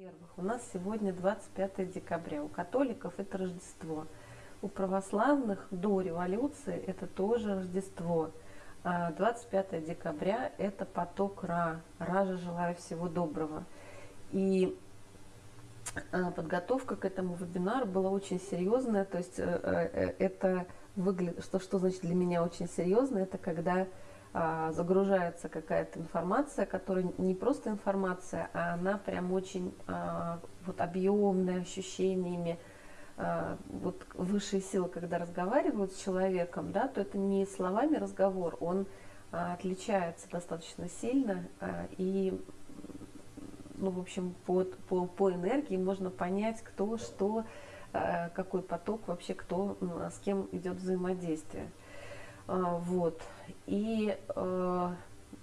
Во-первых, у нас сегодня 25 декабря. У католиков это Рождество. У православных до революции это тоже Рождество. 25 а декабря – это поток Ра. Ра же желаю всего доброго. И а, подготовка к этому вебинару была очень серьезная. То есть э, э, это выглядит, что, что значит для меня очень серьезно, это когда загружается какая-то информация, которая не просто информация, а она прям очень а, вот объемная, ощущениями. А, вот высшие силы, когда разговаривают с человеком, да, то это не словами разговор, он а, отличается достаточно сильно, а, и ну, в общем, по, по, по энергии можно понять, кто, что, а, какой поток вообще, кто, с кем идет взаимодействие. А, вот. И э,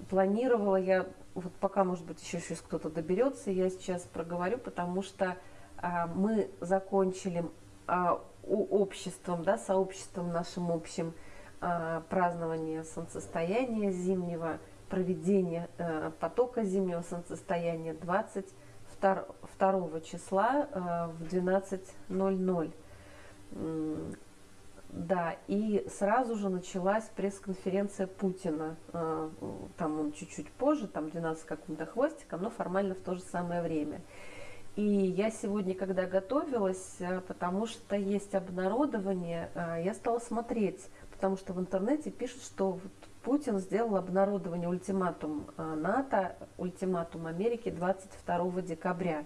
планировала я, вот пока, может быть, еще сейчас кто-то доберется, я сейчас проговорю, потому что э, мы закончили э, обществом, да, сообществом нашим общим э, празднование солнцестояния зимнего, проведение э, потока зимнего солнцестояния 22 числа э, в 12.00. Да, и сразу же началась пресс-конференция Путина. А, там он чуть-чуть позже, там 12 каким-то хвостиком, но формально в то же самое время. И я сегодня, когда готовилась, а, потому что есть обнародование, а, я стала смотреть, потому что в интернете пишут, что вот Путин сделал обнародование ультиматум НАТО, ультиматум Америки 22 декабря.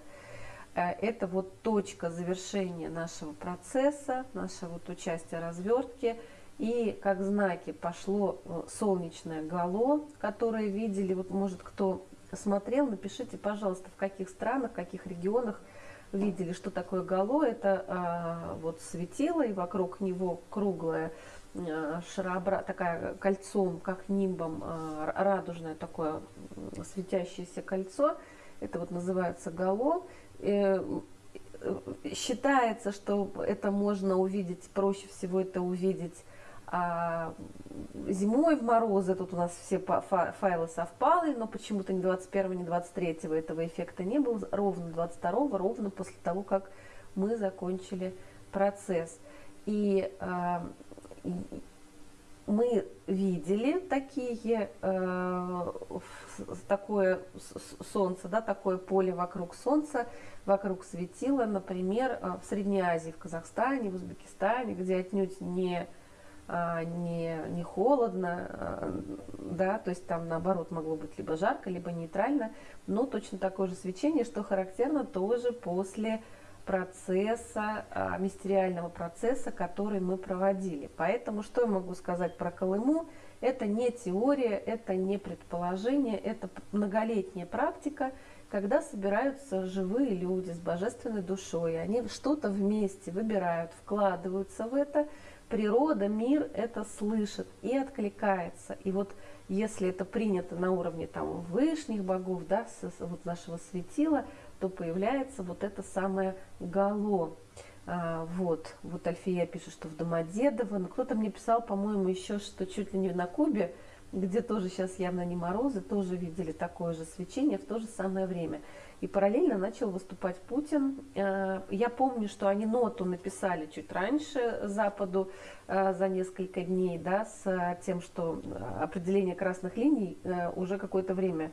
Э, это вот точка завершения нашего процесса, нашего вот участия развертки. И как знаки пошло э, солнечное гало, которое видели, вот может кто смотрел, напишите, пожалуйста, в каких странах, в каких регионах видели, что такое гало. Это а, вот светило, и вокруг него круглое а, шарообра... такая кольцом, как нимбом, а, радужное такое светящееся кольцо. Это вот называется гало. Э, считается, что это можно увидеть, проще всего это увидеть а зимой в морозы, тут у нас все файлы совпали, но почему-то ни 21, ни 23 этого эффекта не было, ровно 22, ровно после того, как мы закончили процесс. И э, мы видели такие, э, такое солнце, да, такое поле вокруг солнца, вокруг светила, например, э, в Средней Азии, в Казахстане, в Узбекистане, где отнюдь не, э, не, не холодно, э, да, то есть там наоборот могло быть либо жарко, либо нейтрально, но точно такое же свечение, что характерно тоже после процесса, а, мистериального процесса, который мы проводили. Поэтому что я могу сказать про Колыму? Это не теория, это не предположение, это многолетняя практика, когда собираются живые люди с божественной душой, они что-то вместе выбирают, вкладываются в это, природа, мир это слышит и откликается. И вот если это принято на уровне там, вышних богов, да, вот нашего светила, то появляется вот это самое гало. А, вот, вот Альфия пишет, что в Домодедово. Но кто-то мне писал, по-моему, еще, что чуть ли не на Кубе, где тоже сейчас явно не морозы, тоже видели такое же свечение в то же самое время. И параллельно начал выступать Путин. А, я помню, что они ноту написали чуть раньше Западу а, за несколько дней, да, с тем, что определение красных линий а, уже какое-то время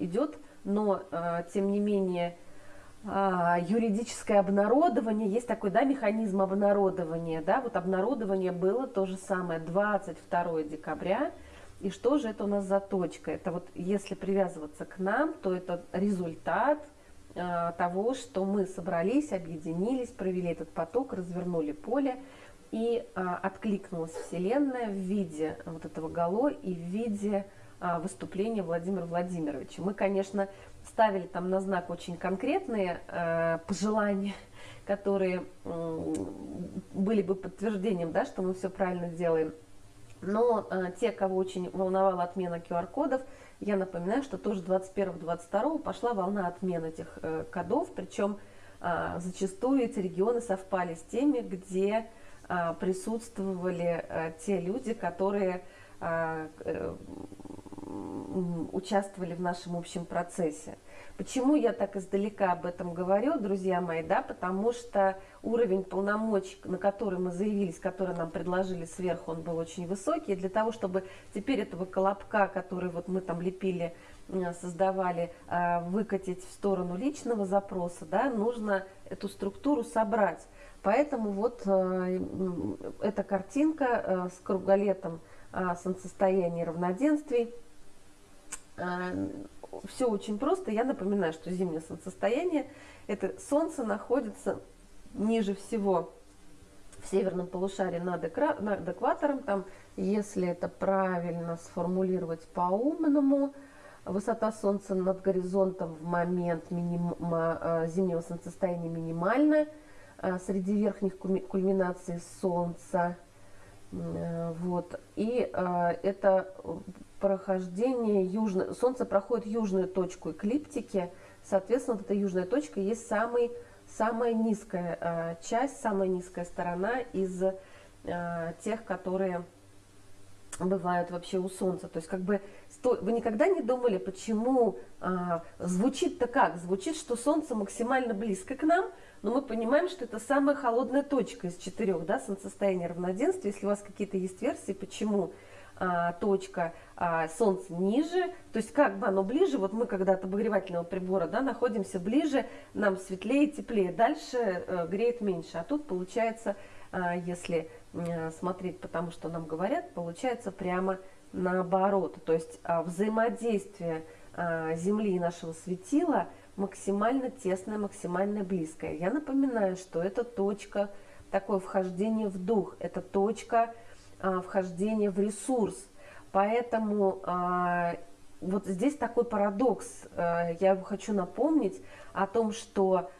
идет но э, тем не менее а, юридическое обнародование, есть такой да, механизм обнародования, да, вот обнародование было то же самое 22 декабря, и что же это у нас за точка? Это вот если привязываться к нам, то это результат э, того, что мы собрались, объединились, провели этот поток, развернули поле, и э, откликнулась Вселенная в виде вот этого гало и в виде а, выступления Владимира Владимировича. Мы, конечно, ставили там на знак очень конкретные э, пожелания, которые были бы подтверждением, да, что мы все правильно делаем. Но э, те, кого очень волновала отмена QR-кодов, я напоминаю, что тоже 21-22 пошла волна отмены этих э, кодов, причем э, зачастую эти регионы совпали с теми, где э, присутствовали э, те люди, которые участвовали в нашем общем процессе. Почему я так издалека об этом говорю, друзья мои, да, потому что уровень полномочий, на который мы заявились, который нам предложили сверху, он был очень высокий, и для того, чтобы теперь этого колобка, который вот мы там лепили, создавали, а, выкатить в сторону личного запроса, да, нужно эту структуру собрать. Поэтому вот э, эта картинка э, с круголетом солнцестояния равноденствий, э, все очень просто. Я напоминаю, что зимнее солнцестояние, это Солнце находится ниже всего в северном полушарии над, над экватором. Там, если это правильно сформулировать по-умному, высота Солнца над горизонтом в момент минима, э, зимнего солнцестояния минимальная. Э, среди верхних кульминаций Солнца. Э, вот. И это прохождение южной, Солнце проходит южную точку эклиптики, соответственно, вот эта южная точка есть самый, самая низкая э, часть, самая низкая сторона из э, тех, которые бывают вообще у Солнца. То есть как бы вы никогда не думали, почему а, звучит-то как? Звучит, что Солнце максимально близко к нам, но мы понимаем, что это самая холодная точка из четырех, да, солнцестояния равноденствия. Если у вас какие-то есть версии, почему а, точка а, Солнца ниже, то есть как бы оно ближе, вот мы когда от обогревательного прибора да, находимся ближе, нам светлее, теплее, дальше э, греет меньше, а тут получается, а, если смотреть по тому, что нам говорят, получается прямо наоборот, то есть а, взаимодействие а, Земли и нашего светила максимально тесное, максимально близкое. Я напоминаю, что это точка, такое вхождение в дух, это точка, а, вхождение в ресурс. Поэтому вот здесь такой парадокс. А, я хочу напомнить о том, что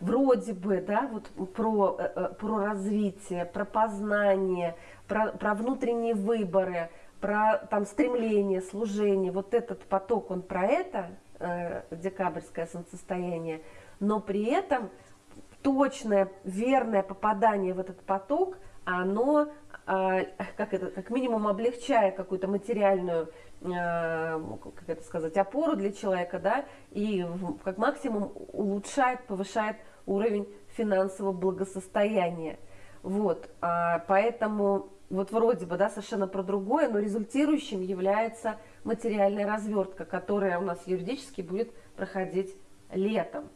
вроде бы, да, вот про, э, э, про развитие, про познание, про, про внутренние выборы, про там стремление, служение, вот этот поток, он про это, э, декабрьское солнцестояние, но при этом точное, верное попадание в этот поток – оно, а, как, это, как минимум, облегчает какую-то материальную а, как это сказать, опору для человека, да, и как максимум улучшает, повышает уровень финансового благосостояния. Вот, а, поэтому вот вроде бы, да, совершенно про другое, но результирующим является материальная развертка, которая у нас юридически будет проходить летом.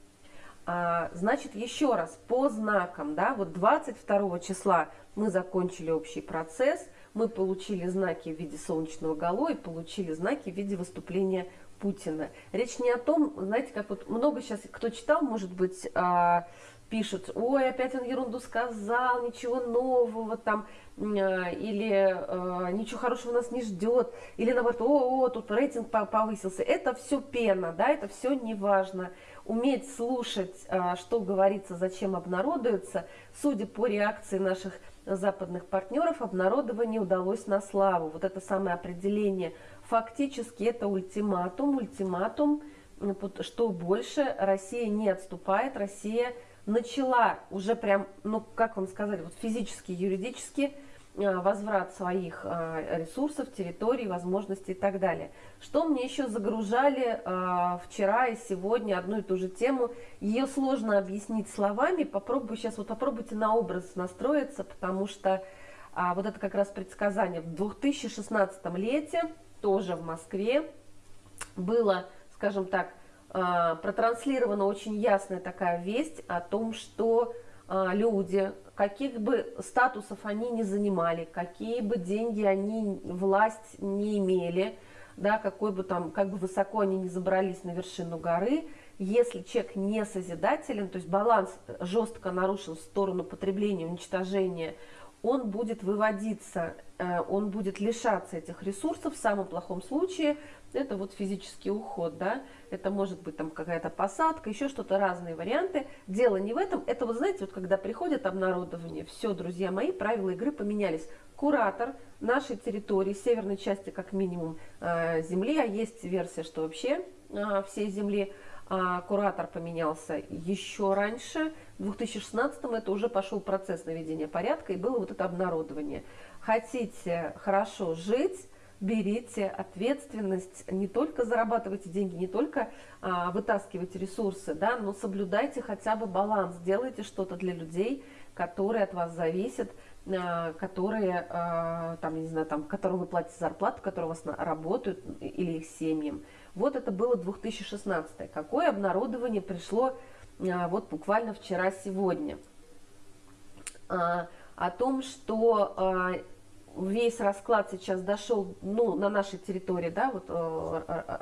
А, значит, еще раз, по знакам, да, вот 22 числа мы закончили общий процесс, мы получили знаки в виде солнечного гало и получили знаки в виде выступления Путина. Речь не о том, знаете, как вот много сейчас, кто читал, может быть, а, пишут, ой, опять он ерунду сказал, ничего нового там, а, или э, ничего хорошего нас не ждет, или наоборот, о, о, тут рейтинг повысился. Это все пена, да, это все не важно уметь слушать, а, что говорится, зачем обнародуется. Судя по реакции наших западных партнеров, обнародование удалось на славу. Вот это самое определение. Фактически это ультиматум. Ультиматум, что больше Россия не отступает, Россия начала уже прям, ну как вам сказать, вот физически, юридически возврат своих э, ресурсов, территорий, возможностей и так далее. Что мне еще загружали э, вчера и сегодня одну и ту же тему. Ее сложно объяснить словами. Попробую сейчас, вот попробуйте на образ настроиться, потому что а, вот это как раз предсказание. В 2016 лете, тоже в Москве, было, скажем так, протранслирована очень ясная такая весть о том, что люди, каких бы статусов они не занимали, какие бы деньги они, власть не имели, да, какой бы там, как бы высоко они не забрались на вершину горы, если человек не созидателен, то есть баланс жестко нарушен в сторону потребления, уничтожения, он будет выводиться, э, он будет лишаться этих ресурсов в самом плохом случае, это вот физический уход, да, это может быть там какая-то посадка, еще что-то, разные варианты. Дело не в этом, это вот знаете, вот когда приходит обнародование, все, друзья мои, правила игры поменялись. Куратор нашей территории, северной части как минимум э, земли, а есть версия, что вообще э, всей земли, а куратор поменялся еще раньше, в 2016 это уже пошел процесс наведения порядка и было вот это обнародование. Хотите хорошо жить, берите ответственность, не только зарабатывайте деньги, не только а, вытаскивайте ресурсы, да, но соблюдайте хотя бы баланс, делайте что-то для людей, которые от вас зависят, а, которые, а, там, не знаю, там, которым вы платите зарплату, которые у вас на, работают или их семьям. Вот это было 2016. Какое обнародование пришло а, вот буквально вчера-сегодня? А, о том, что а, весь расклад сейчас дошел ну, на нашей территории, да, вот э, э, э,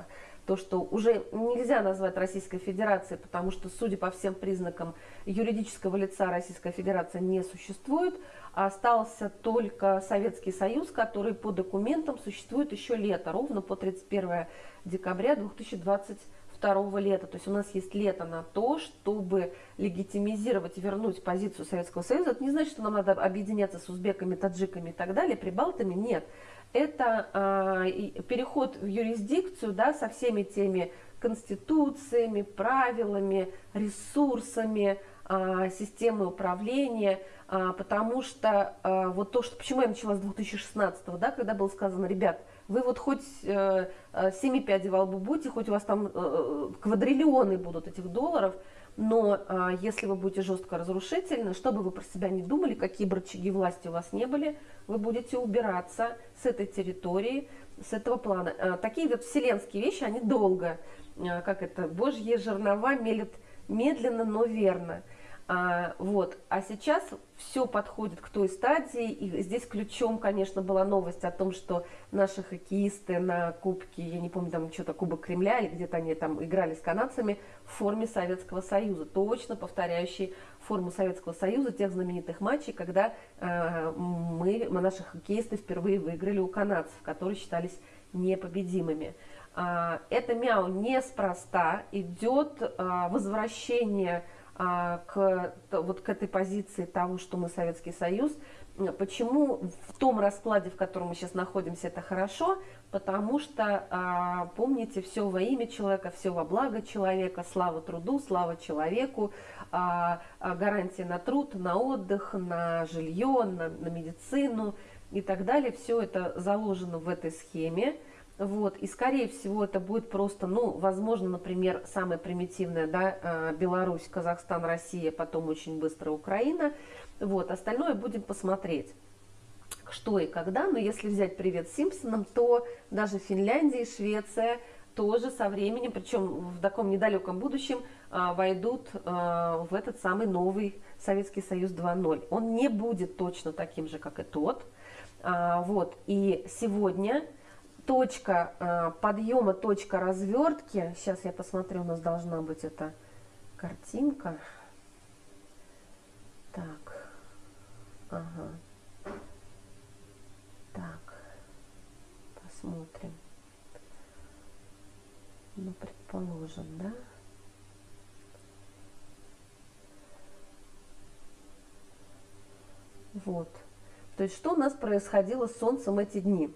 то, что уже нельзя назвать Российской Федерацией, потому что, судя по всем признакам, юридического лица Российская Федерация не существует, а остался только Советский Союз, который по документам существует еще лето, ровно по 31 декабря 2020 второго лета. То есть у нас есть лето на то, чтобы легитимизировать, вернуть позицию Советского Союза. Это не значит, что нам надо объединяться с узбеками, таджиками и так далее, прибалтами. Нет. Это э, переход в юрисдикцию да, со всеми теми конституциями, правилами, ресурсами, э, системой управления, э, потому что э, вот то, что, почему я начала с 2016, да, когда было сказано, ребят, вы вот хоть э, э, семи пядей во лбу будете, хоть у вас там э, квадриллионы будут этих долларов, но э, если вы будете жестко разрушительны, что бы вы про себя не думали, какие бы рычаги власти у вас не были, вы будете убираться с этой территории, с этого плана. Э, такие вот вселенские вещи, они долго, э, как это, божьи жернова мелят медленно, но верно. А, вот. а сейчас все подходит к той стадии, и здесь ключом, конечно, была новость о том, что наши хоккеисты на Кубке, я не помню, там что-то Кубок Кремля, или где-то они там играли с канадцами в форме Советского Союза, точно повторяющий форму Советского Союза, тех знаменитых матчей, когда э, мы, наши хоккеисты впервые выиграли у канадцев, которые считались непобедимыми. Э, это мяу неспроста, идет э, возвращение к, вот к этой позиции того, что мы Советский Союз. Почему в том раскладе, в котором мы сейчас находимся, это хорошо? Потому что, а, помните, все во имя человека, все во благо человека, слава труду, слава человеку, а, гарантия на труд, на отдых, на жилье, на, на медицину и так далее. Все это заложено в этой схеме. Вот, и скорее всего это будет просто, ну, возможно, например, самая примитивная, да, э, Беларусь, Казахстан, Россия, потом очень быстро Украина. Вот, остальное будем посмотреть что и когда, но если взять привет Симпсонам, то даже Финляндия и Швеция тоже со временем, причем в таком недалеком будущем, э, войдут э, в этот самый новый Советский Союз 2.0. Он не будет точно таким же, как и тот. А, вот, и сегодня точка э, подъема, точка развертки. Сейчас я посмотрю, у нас должна быть эта картинка. Так, ага. Так, посмотрим. Ну, предположим, да? Вот. То есть, что у нас происходило с Солнцем эти дни?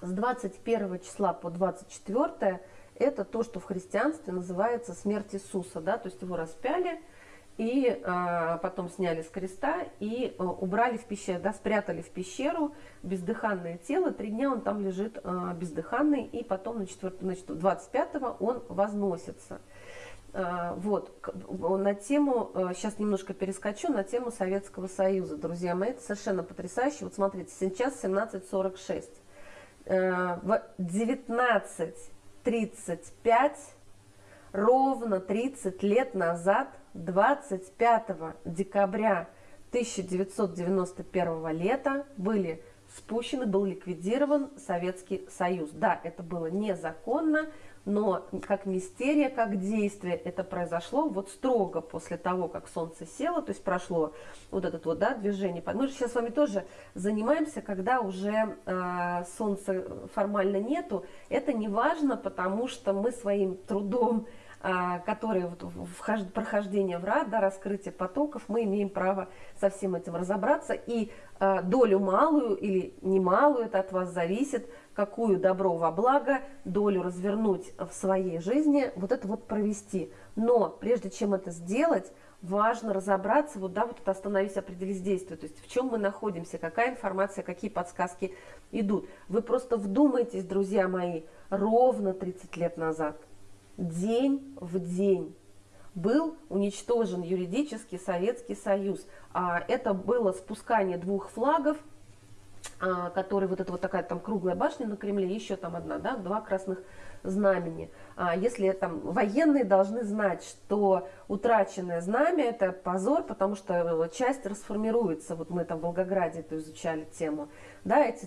С 21 числа по 24 это то, что в христианстве называется смерть Иисуса, да, то есть его распяли и а, потом сняли с креста и а, убрали в пещеру, да, спрятали в пещеру бездыханное тело, три дня он там лежит а, бездыханный, и потом на 4, значит, 25 он возносится. Вот, на тему, сейчас немножко перескочу, на тему Советского Союза, друзья мои, это совершенно потрясающе. Вот смотрите, сейчас 17.46. Э, в 19.35, ровно 30 лет назад, 25 декабря 1991 лета, были спущены, был ликвидирован Советский Союз. Да, это было незаконно, но как мистерия, как действие это произошло вот строго после того, как солнце село, то есть прошло вот это вот да, движение. Мы же сейчас с вами тоже занимаемся, когда уже э, солнца формально нету. Это не важно, потому что мы своим трудом которые вот прохождение в рад, да, раскрытие потоков, мы имеем право со всем этим разобраться. И а, долю малую или немалую, это от вас зависит, какую добро во благо, долю развернуть в своей жизни, вот это вот провести. Но прежде чем это сделать, важно разобраться, вот, да, вот это остановись, определись, действие, то есть в чем мы находимся, какая информация, какие подсказки идут. Вы просто вдумайтесь, друзья мои, ровно 30 лет назад, день в день, был уничтожен юридический Советский Союз. А это было спускание двух флагов, а, которые вот это вот такая там круглая башня на Кремле, еще там одна, да, два красных знамени. А если там военные должны знать, что утраченное знамя это позор, потому что часть расформируется. Вот мы там в Волгограде это изучали тему. Да, эти,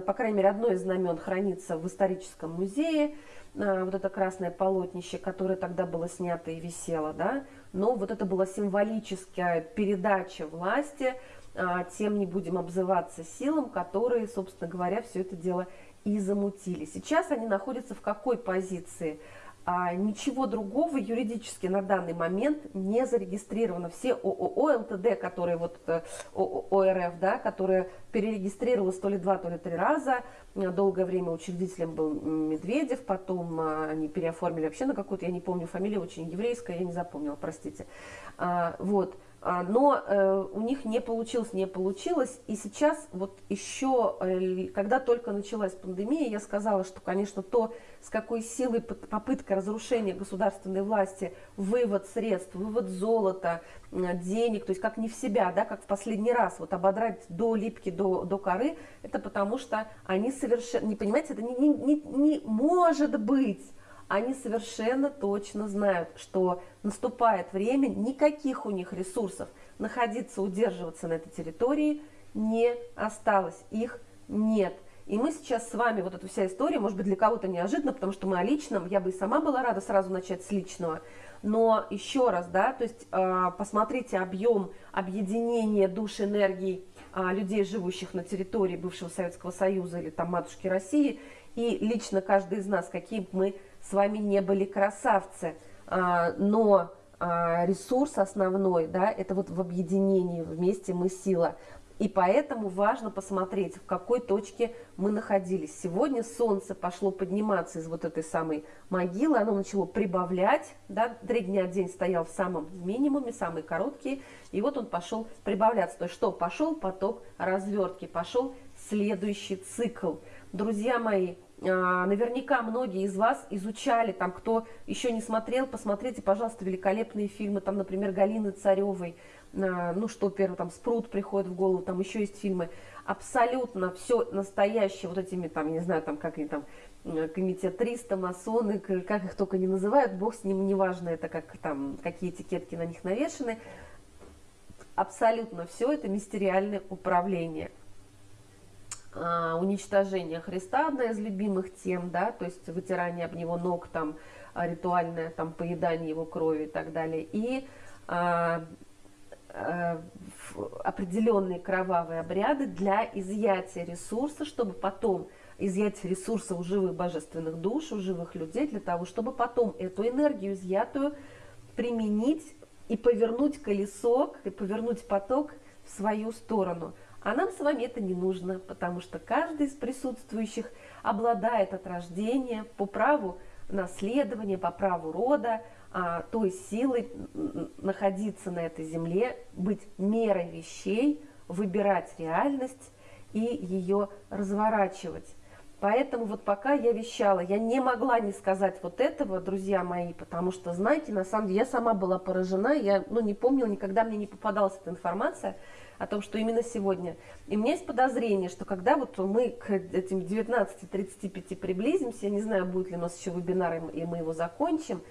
по крайней мере, одно из знамен хранится в историческом музее, вот это красное полотнище, которое тогда было снято и висело, да, но вот это была символическая передача власти а, тем не будем обзываться силам, которые, собственно говоря, все это дело и замутили. Сейчас они находятся в какой позиции? А, ничего другого юридически на данный момент не зарегистрировано. Все ООО, ЛТД, которые вот э, ОРФ, да, которые перерегистрировалось то ли два, то ли три раза. Долгое время учредителем был Медведев, потом а, они переоформили вообще на какую-то, я не помню, фамилия очень еврейская, я не запомнила, простите. А, вот. А, но э, у них не получилось, не получилось. И сейчас вот еще, э, когда только началась пандемия, я сказала, что, конечно, то, с какой силой попытка разрушения государственной власти, вывод средств, вывод золота, денег, то есть как не в себя, да, как в последний раз, вот ободрать до липки, до, до коры, это потому что они совершенно, не понимаете, это не, не, не, не может быть они совершенно точно знают, что наступает время, никаких у них ресурсов находиться, удерживаться на этой территории не осталось, их нет. И мы сейчас с вами, вот эта вся история, может быть, для кого-то неожиданно, потому что мы о личном, я бы и сама была рада сразу начать с личного, но еще раз, да, то есть э, посмотрите объем объединения душ энергии э, людей, живущих на территории бывшего Советского Союза или там матушки России, и лично каждый из нас, какие мы с вами не были красавцы, а, но а, ресурс основной, да, это вот в объединении, вместе мы сила. И поэтому важно посмотреть, в какой точке мы находились. Сегодня солнце пошло подниматься из вот этой самой могилы, оно начало прибавлять, да, три дня день стоял в самом минимуме, самый короткий, и вот он пошел прибавляться. То есть что? Пошел поток развертки, пошел следующий цикл. Друзья мои, наверняка многие из вас изучали, там, кто еще не смотрел, посмотрите, пожалуйста, великолепные фильмы, там, например, Галины Царевой, а, ну, что первый, там, Спрут приходит в голову, там еще есть фильмы, абсолютно все настоящее, вот этими, там, не знаю, там, как они там, комитет 300, масоны, как их только не называют, бог с ним, неважно, это как там, какие этикетки на них навешаны, абсолютно все это мистериальное управление. А, уничтожение Христа, одна из любимых тем, да, то есть вытирание об него ног, там, а, ритуальное там, поедание его крови и так далее. И а, определенные кровавые обряды для изъятия ресурса, чтобы потом изъять ресурсы у живых божественных душ, у живых людей, для того, чтобы потом эту энергию изъятую применить и повернуть колесо, и повернуть поток в свою сторону – а нам с вами это не нужно, потому что каждый из присутствующих обладает от рождения по праву наследования, по праву рода, а, той силой находиться на этой земле, быть мерой вещей, выбирать реальность и ее разворачивать. Поэтому вот пока я вещала, я не могла не сказать вот этого, друзья мои, потому что, знаете, на самом деле я сама была поражена, я ну, не помнила, никогда мне не попадалась эта информация, о том, что именно сегодня. И у меня есть подозрение, что когда вот мы к этим 19.35 приблизимся, я не знаю, будет ли у нас еще вебинар, и мы его закончим,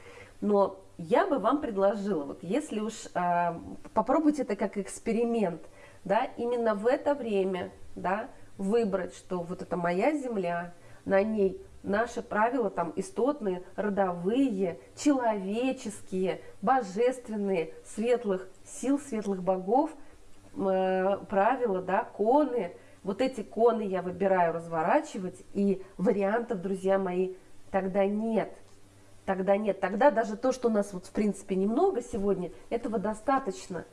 но я бы вам предложила, вот если уж э, попробуйте это как эксперимент, да, именно в это время, да, выбрать, что вот это моя земля, на ней наши правила там истотные, родовые, человеческие, божественные, светлых сил, светлых богов – Э, правила, да, коны. Вот эти коны я выбираю разворачивать, и вариантов, друзья мои, тогда нет. Тогда нет. Тогда даже то, что у нас вот в принципе немного сегодня, этого достаточно.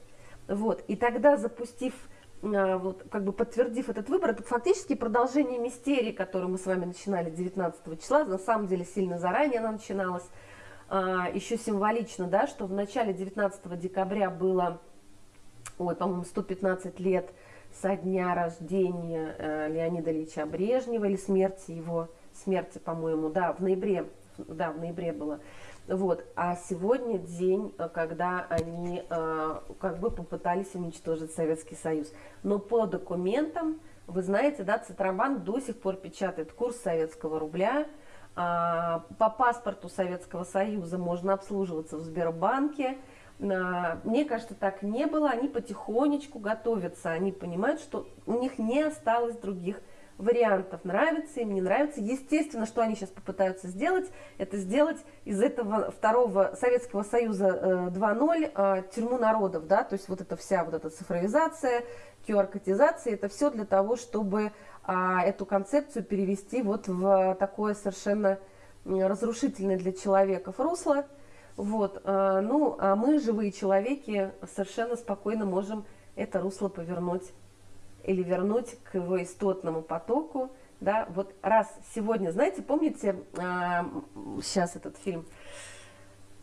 Вот. И тогда запустив, э, вот, как бы подтвердив этот выбор, это фактически продолжение мистерии, которую мы с вами начинали 19 числа, на самом деле сильно заранее она начиналась. а, еще символично, да, что в начале 19 декабря было, ой, по-моему, 115 лет со дня рождения э, Леонида Ильича Брежнева или смерти его, смерти, по-моему, да, в ноябре, да, в ноябре было. Вот. А сегодня день, э, когда они э, как бы попытались уничтожить Советский Союз. Но по документам, вы знаете, да, Центробанк до сих пор печатает курс советского рубля. А, по паспорту Советского Союза можно обслуживаться в Сбербанке. А, мне кажется, так не было. Они потихонечку готовятся. Они понимают, что у них не осталось других вариантов, нравится им, не нравится. Естественно, что они сейчас попытаются сделать, это сделать из этого второго Советского Союза 2.0 э, э, тюрьму народов, да, то есть вот эта вся вот эта цифровизация, QR-котизация, это все для того, чтобы а, эту концепцию перевести вот в такое совершенно разрушительное для человека русло. Вот, а, ну, а мы, живые человеки, совершенно спокойно можем это русло повернуть или вернуть к его истотному потоку, да, вот раз сегодня, знаете, помните, э, сейчас этот фильм,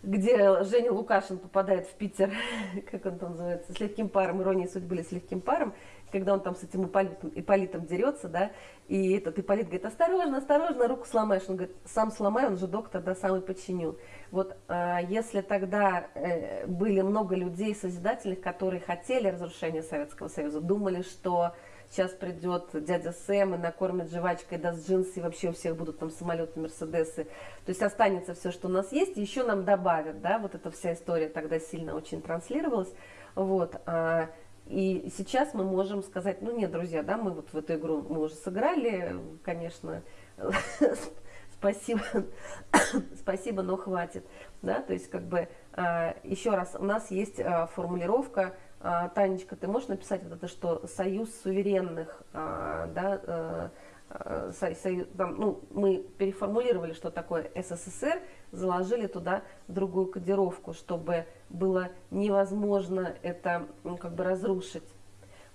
где Женя Лукашин попадает в Питер, как он там называется, с легким паром, ирония судьбы или с легким паром, когда он там с этим Ипполитом, Ипполитом дерется, да, и этот Ипполит говорит, осторожно, осторожно, руку сломаешь. Он говорит, сам сломай, он же доктор, да, сам и починил. Вот э, если тогда э, были много людей созидательных, которые хотели разрушения Советского Союза, думали, что сейчас придет дядя Сэм и накормит жвачкой, даст джинсы, и вообще у всех будут там самолеты, мерседесы. То есть останется все, что у нас есть, еще нам добавят, да, вот эта вся история тогда сильно очень транслировалась. Вот, а, и сейчас мы можем сказать, ну нет, друзья, да, мы вот в эту игру мы уже сыграли, конечно, спасибо, спасибо, но хватит, да, то есть как бы а, еще раз, у нас есть а, формулировка, а, Танечка, ты можешь написать вот это, что союз суверенных, да, э, там, ну, мы переформулировали, что такое СССР, заложили туда другую кодировку, чтобы было невозможно это ну, как бы разрушить.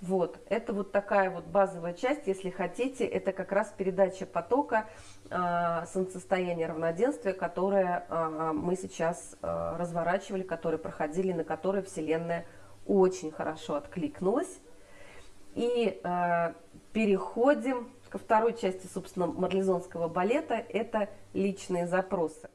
Вот, это вот такая вот базовая часть, если хотите, это как раз передача потока э, солнцестояния равноденствия, которое э, мы сейчас э, разворачивали, которые проходили, на которые Вселенная очень хорошо откликнулась. И э, переходим ко второй части, собственно, марлезонского балета, это личные запросы.